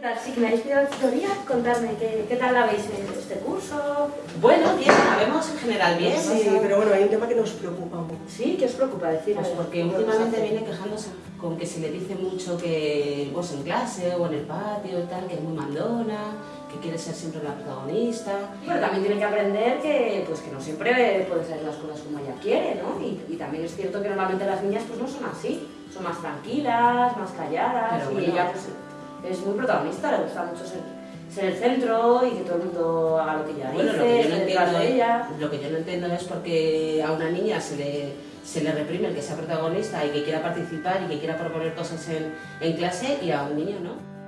¿Qué tal? Me habéis pedido la tutoría, contarme qué, qué tal la veis en este curso. Bueno, bien, la vemos en general bien. Sí, pero bueno, hay un tema que nos preocupa mucho. ¿Sí? ¿Qué os preocupa decir? Pues porque últimamente viene quejándose con que se le dice mucho que pues en clase o en el patio y tal, que es muy mandona, que quiere ser siempre la protagonista. Pero también tiene que aprender que, pues, que no siempre puede hacer las cosas como ella quiere, ¿no? Y, y también es cierto que normalmente las niñas pues no son así, son más tranquilas, más calladas Pero y bueno. ella pues, es muy protagonista, le gusta mucho ser, ser el centro y que todo el mundo haga lo que ella Bueno, dice, lo que, yo no entiendo, de ella. lo que yo no entiendo es porque a una niña se le, se le reprime el que sea protagonista y que quiera participar y que quiera proponer cosas en, en clase y a un niño no.